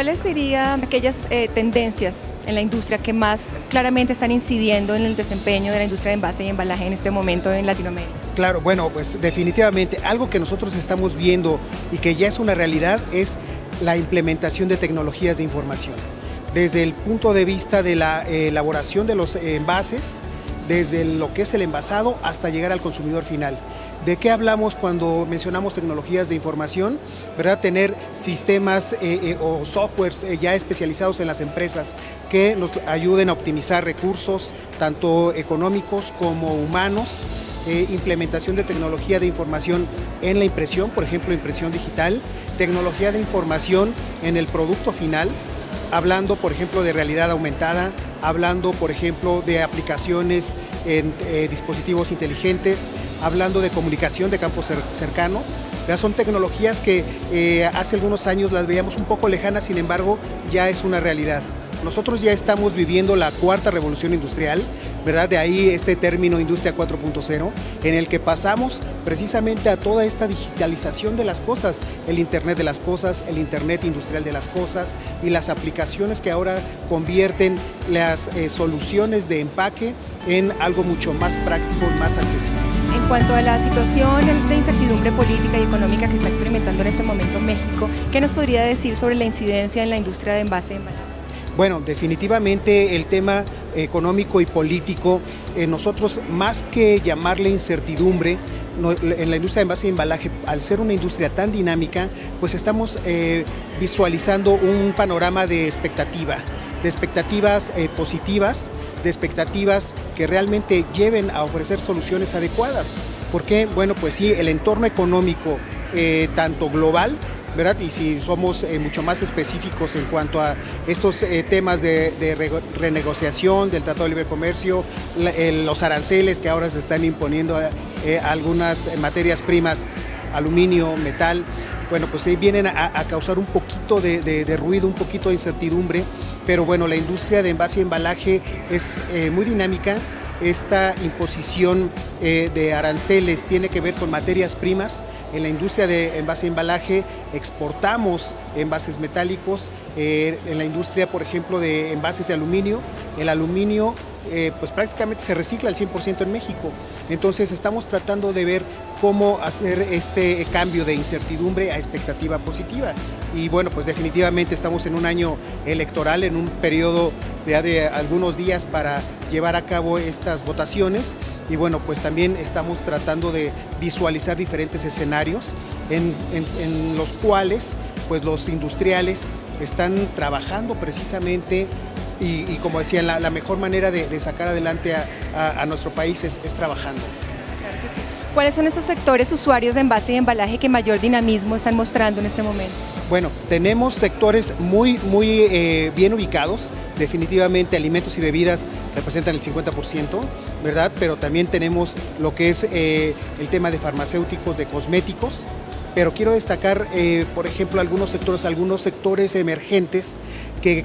¿cuáles serían aquellas eh, tendencias en la industria que más claramente están incidiendo en el desempeño de la industria de envase y embalaje en este momento en Latinoamérica? Claro, bueno, pues definitivamente algo que nosotros estamos viendo y que ya es una realidad es la implementación de tecnologías de información. Desde el punto de vista de la eh, elaboración de los envases, desde lo que es el envasado hasta llegar al consumidor final. ¿De qué hablamos cuando mencionamos tecnologías de información? ¿verdad? Tener sistemas eh, eh, o softwares eh, ya especializados en las empresas que nos ayuden a optimizar recursos, tanto económicos como humanos, implementación de tecnología de información en la impresión, por ejemplo, impresión digital, tecnología de información en el producto final, hablando, por ejemplo, de realidad aumentada, hablando, por ejemplo, de aplicaciones en eh, dispositivos inteligentes, hablando de comunicación de campo cercano. Ya son tecnologías que eh, hace algunos años las veíamos un poco lejanas, sin embargo, ya es una realidad. Nosotros ya estamos viviendo la cuarta revolución industrial, ¿verdad? De ahí este término Industria 4.0, en el que pasamos precisamente a toda esta digitalización de las cosas, el Internet de las cosas, el Internet industrial de las cosas y las aplicaciones que ahora convierten las eh, soluciones de empaque en algo mucho más práctico y más accesible. En cuanto a la situación de incertidumbre política y económica que está experimentando en este momento México, ¿qué nos podría decir sobre la incidencia en la industria de envase de embalaje? Bueno, definitivamente el tema económico y político, eh, nosotros más que llamarle incertidumbre, en la industria de envase y embalaje, al ser una industria tan dinámica, pues estamos eh, visualizando un panorama de expectativa de expectativas eh, positivas, de expectativas que realmente lleven a ofrecer soluciones adecuadas. Porque, bueno, pues sí, el entorno económico, tanto global y si somos eh, mucho más específicos en cuanto a estos eh, temas de, renegociación del Tratado de Libre Comercio, los aranceles que ahora se están imponiendo a, eh, algunas materias primas, aluminio, metal, bueno, pues vienen a, causar un poquito de, de, ruido, un poquito de incertidumbre, pero bueno, la industria de envase y embalaje es muy dinámica, esta imposición eh, de aranceles tiene que ver con materias primas. En la industria de envase y embalaje exportamos envases metálicos. Eh, en la industria, por ejemplo, de envases de aluminio, el aluminio eh, pues prácticamente se recicla al 100% en México. Entonces estamos tratando de ver cómo hacer este cambio de incertidumbre a expectativa positiva. Y bueno, pues definitivamente estamos en un año electoral, en un periodo de, de algunos días para llevar a cabo estas votaciones y bueno, pues también estamos tratando de visualizar diferentes escenarios en, los cuales pues los industriales están trabajando precisamente y, como decía, la, mejor manera de, sacar adelante a, nuestro país es, trabajando. ¿Cuáles son esos sectores usuarios de envase y embalaje que mayor dinamismo están mostrando en este momento? Bueno, tenemos sectores muy, muy eh, bien ubicados, definitivamente alimentos y bebidas representan el 50%, ¿verdad? Pero también tenemos lo que es eh, el tema de farmacéuticos, de cosméticos, pero quiero destacar, eh, por ejemplo, algunos sectores, algunos sectores emergentes que